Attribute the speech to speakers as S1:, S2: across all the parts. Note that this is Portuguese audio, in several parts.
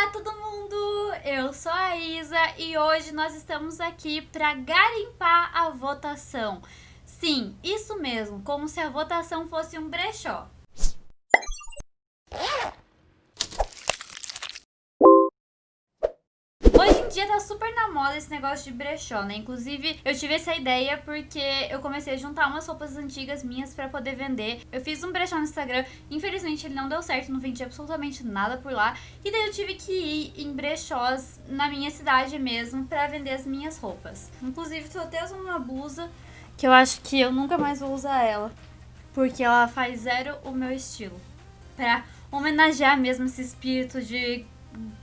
S1: Olá todo mundo, eu sou a Isa e hoje nós estamos aqui para garimpar a votação. Sim, isso mesmo, como se a votação fosse um brechó. Hoje em dia tá super na moda esse negócio de brechó, né? Inclusive, eu tive essa ideia porque eu comecei a juntar umas roupas antigas minhas pra poder vender. Eu fiz um brechó no Instagram, infelizmente ele não deu certo, não vendi absolutamente nada por lá. E daí eu tive que ir em brechós na minha cidade mesmo pra vender as minhas roupas. Inclusive, tô até usando uma blusa que eu acho que eu nunca mais vou usar ela. Porque ela faz zero o meu estilo. Pra homenagear mesmo esse espírito de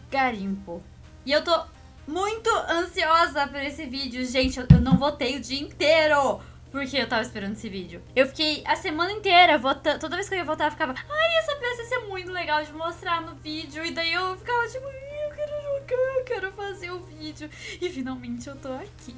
S1: garimpo. E eu tô muito ansiosa por esse vídeo. Gente, eu não votei o dia inteiro. Porque eu tava esperando esse vídeo. Eu fiquei a semana inteira votando. Toda vez que eu ia votar, eu ficava. Ai, essa peça ia ser muito legal de mostrar no vídeo. E daí eu ficava tipo. Eu quero jogar, eu quero fazer o vídeo. E finalmente eu tô aqui.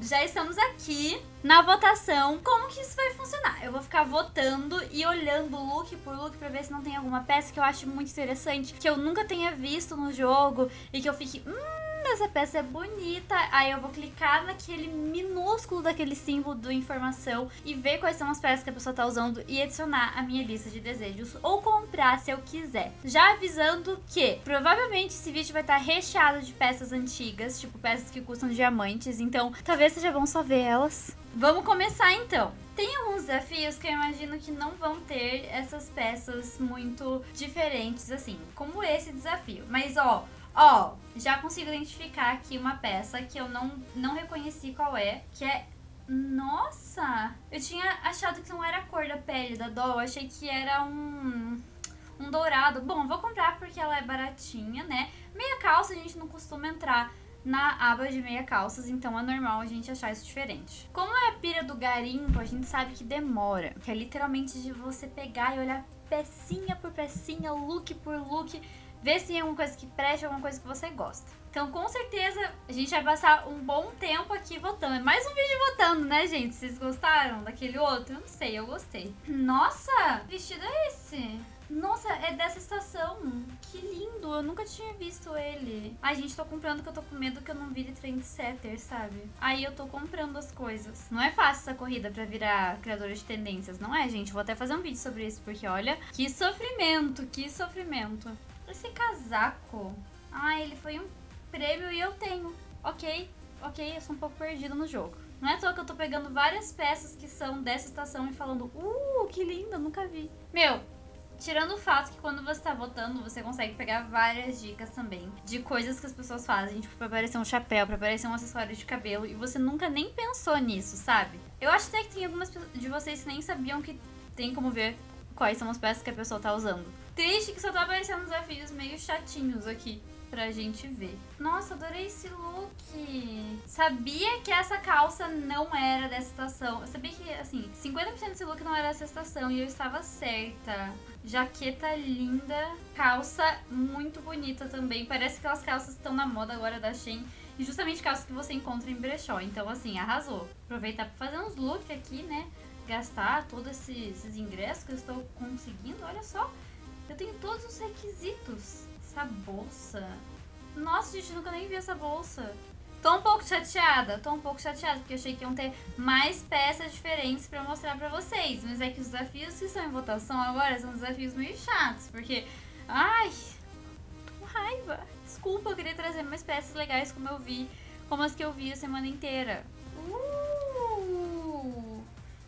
S1: Já estamos aqui na votação. Como que isso vai funcionar? Eu vou ficar votando e olhando look por look pra ver se não tem alguma peça que eu acho muito interessante, que eu nunca tenha visto no jogo e que eu fique. Hum, essa peça é bonita. Aí eu vou clicar naquele minúsculo daquele símbolo do informação e ver quais são as peças que a pessoa tá usando e adicionar a minha lista de desejos ou comprar se eu quiser. Já avisando que provavelmente esse vídeo vai estar tá recheado de peças antigas, tipo peças que custam diamantes, então talvez seja bom só ver elas. Vamos começar então. Tem alguns desafios que eu imagino que não vão ter essas peças muito diferentes assim, como esse desafio. Mas ó, Ó, já consigo identificar aqui uma peça que eu não, não reconheci qual é, que é... Nossa! Eu tinha achado que não era a cor da pele da doll, achei que era um... Um dourado. Bom, vou comprar porque ela é baratinha, né? Meia calça a gente não costuma entrar na aba de meia calças, então é normal a gente achar isso diferente. Como é a pira do garimpo, a gente sabe que demora, que é literalmente de você pegar e olhar pecinha por pecinha, look por look, ver se tem alguma coisa que preste, alguma coisa que você gosta. Então, com certeza, a gente vai passar um bom tempo aqui votando. É mais um vídeo votando, né, gente? Vocês gostaram daquele outro? Eu não sei, eu gostei. Nossa, que vestido é esse? Nossa, é dessa estação. Que lindo, eu nunca tinha visto ele. Ai, gente, tô comprando porque eu tô com medo que eu não vire trendsetter, sabe? Aí eu tô comprando as coisas. Não é fácil essa corrida pra virar criadora de tendências, não é, gente? Vou até fazer um vídeo sobre isso, porque olha, que sofrimento, que sofrimento. Esse casaco... Ah, ele foi um prêmio e eu tenho. Ok, ok, eu sou um pouco perdida no jogo. Não é à toa que eu tô pegando várias peças que são dessa estação e falando Uh, que linda, nunca vi. Meu, tirando o fato que quando você tá votando, você consegue pegar várias dicas também de coisas que as pessoas fazem, tipo, pra aparecer um chapéu, pra aparecer um acessório de cabelo, e você nunca nem pensou nisso, sabe? Eu acho até que tem algumas de vocês que nem sabiam que tem como ver quais são as peças que a pessoa tá usando. Triste que só tá aparecendo desafios meio chatinhos aqui pra gente ver. Nossa, adorei esse look. Sabia que essa calça não era dessa estação. Eu sabia que, assim, 50% desse look não era dessa estação e eu estava certa. Jaqueta linda, calça muito bonita também. Parece que aquelas calças estão na moda agora da Shein. E justamente calças que você encontra em brechó. Então, assim, arrasou. Aproveitar pra fazer uns looks aqui, né? Gastar todos esses, esses ingressos que eu estou conseguindo. Olha só. Eu tenho todos os requisitos. Essa bolsa. Nossa, gente, nunca nem vi essa bolsa. Tô um pouco chateada, tô um pouco chateada, porque achei que iam ter mais peças diferentes pra mostrar pra vocês. Mas é que os desafios que estão em votação agora são desafios meio chatos, porque... Ai, tô raiva. Desculpa, eu queria trazer mais peças legais como eu vi, como as que eu vi a semana inteira. Uh,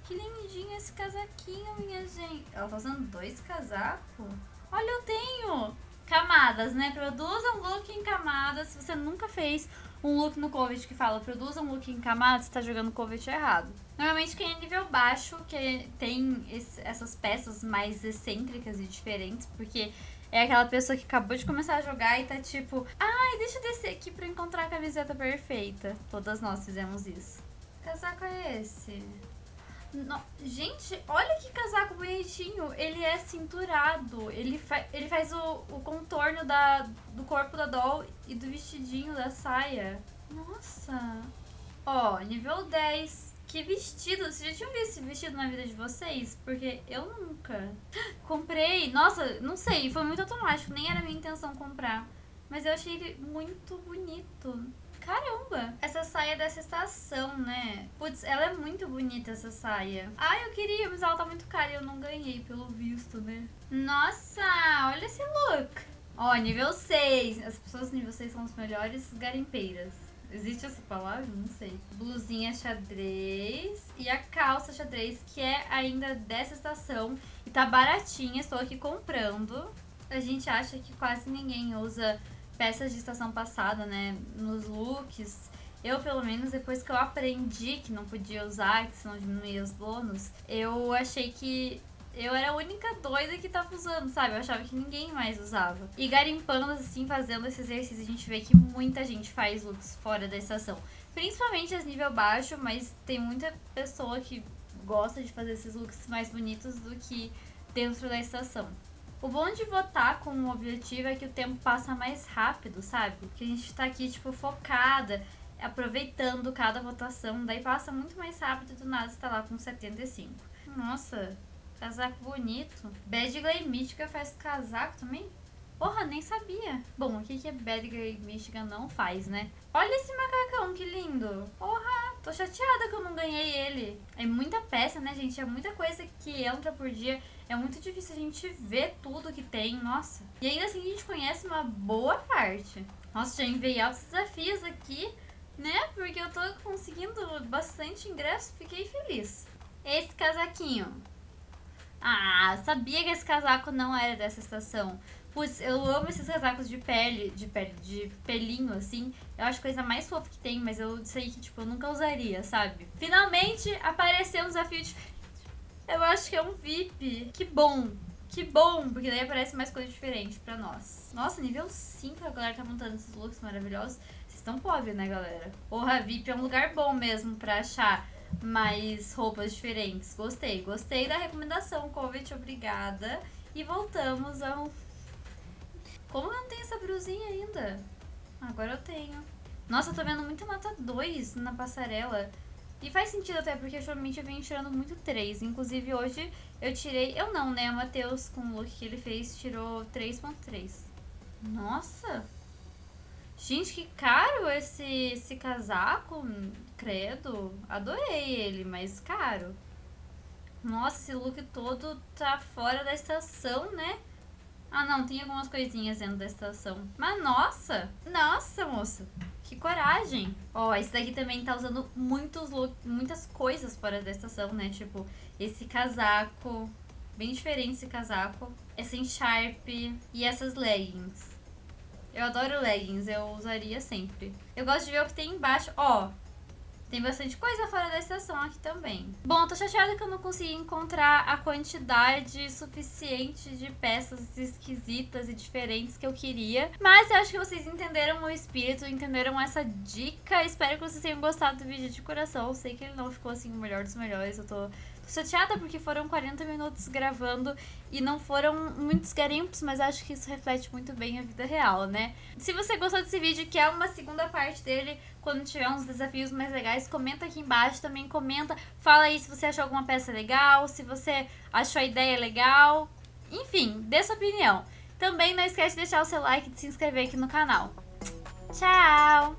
S1: que lindinho esse casaquinho, minha gente. Ela tá usando dois casacos? Olha, eu tenho camadas, né? Produza um look em camadas. Se você nunca fez um look no Covid que fala produza um look em camadas, você tá jogando Covid errado. Normalmente quem é nível baixo, que tem esse, essas peças mais excêntricas e diferentes, porque é aquela pessoa que acabou de começar a jogar e tá tipo, ai, deixa eu descer aqui pra encontrar a camiseta perfeita. Todas nós fizemos isso. Que casaco é esse? No... Gente, olha que casaco bonitinho. Ele é cinturado. Ele, fa... ele faz o, o contorno da... do corpo da doll e do vestidinho da saia. Nossa. Ó, nível 10. Que vestido. Vocês já tinham visto esse vestido na vida de vocês? Porque eu nunca. Comprei. Nossa, não sei. Foi muito automático. Nem era minha intenção comprar. Mas eu achei ele muito bonito. Caramba! Dessa estação, né? Putz, ela é muito bonita, essa saia. Ah, eu queria, mas ela tá muito cara e eu não ganhei, pelo visto, né? Nossa, olha esse look! Ó, nível 6. As pessoas nível 6 são as melhores garimpeiras. Existe essa palavra? Não sei. Blusinha xadrez e a calça xadrez, que é ainda dessa estação. E tá baratinha, estou aqui comprando. A gente acha que quase ninguém usa peças de estação passada, né, nos looks. Eu, pelo menos, depois que eu aprendi que não podia usar, que senão diminuía os bônus, eu achei que eu era a única doida que tava usando, sabe? Eu achava que ninguém mais usava. E garimpando, assim, fazendo esse exercício, a gente vê que muita gente faz looks fora da estação. Principalmente as nível baixo, mas tem muita pessoa que gosta de fazer esses looks mais bonitos do que dentro da estação. O bom de votar com um objetivo é que o tempo passa mais rápido, sabe? Que a gente tá aqui, tipo, focada, aproveitando cada votação, daí passa muito mais rápido do nada você tá lá com 75. Nossa, casaco bonito. Bad Glay Mística faz casaco também? Porra, nem sabia. Bom, o que, que a Bad Glay Mística não faz, né? Olha esse macacão, que lindo. Porra, tô chateada que eu não ganhei ele. É muita peça, né, gente? É muita coisa que entra por dia. É muito difícil a gente ver tudo que tem, nossa. E ainda assim a gente conhece uma boa parte. Nossa, já enviei altos desafios aqui, né? Porque eu tô conseguindo bastante ingresso, fiquei feliz. Esse casaquinho. Ah, sabia que esse casaco não era dessa estação. Putz, eu amo esses casacos de pele, de pele, de pelinho, assim. Eu acho coisa mais fofa que tem, mas eu sei que, tipo, eu nunca usaria, sabe? Finalmente apareceu um desafio diferente. Eu acho que é um VIP. Que bom. Que bom, porque daí aparece mais coisa diferente pra nós. Nossa, nível 5 a galera tá montando esses looks maravilhosos. Vocês estão pobres, né, galera? Porra, VIP é um lugar bom mesmo pra achar mais roupas diferentes. Gostei, gostei da recomendação, Covid, obrigada. E voltamos ao... Como eu não tenho essa brusinha ainda? Agora eu tenho. Nossa, eu tô vendo muita nota 2 na passarela. E faz sentido até, porque ultimamente eu venho tirando muito 3. Inclusive hoje eu tirei. Eu não, né? O Matheus, com o look que ele fez, tirou 3.3. Nossa! Gente, que caro esse, esse casaco. Credo. Adorei ele, mas caro. Nossa, esse look todo tá fora da estação, né? Ah, não, tem algumas coisinhas dentro da estação. Mas nossa! Nossa, moça! Que coragem! Ó, oh, esse daqui também tá usando muitos look, muitas coisas fora da estação, né? Tipo, esse casaco, bem diferente esse casaco. Essa encharpe e essas leggings. Eu adoro leggings, eu usaria sempre. Eu gosto de ver o que tem embaixo. Ó, tem bastante coisa fora da estação aqui também. Bom, tô chateada que eu não consegui encontrar a quantidade suficiente de peças esquisitas e diferentes que eu queria. Mas eu acho que vocês entenderam o espírito, entenderam essa dica. Espero que vocês tenham gostado do vídeo de coração. Eu sei que ele não ficou assim o melhor dos melhores. Eu Tô chateada porque foram 40 minutos gravando e não foram muitos garimpos, mas acho que isso reflete muito bem a vida real, né? Se você gostou desse vídeo, que é uma segunda parte dele, quando tiver uns desafios mais legais, comenta aqui embaixo, também comenta, fala aí se você achou alguma peça legal, se você achou a ideia legal, enfim, dê sua opinião. Também não esquece de deixar o seu like e de se inscrever aqui no canal. Tchau!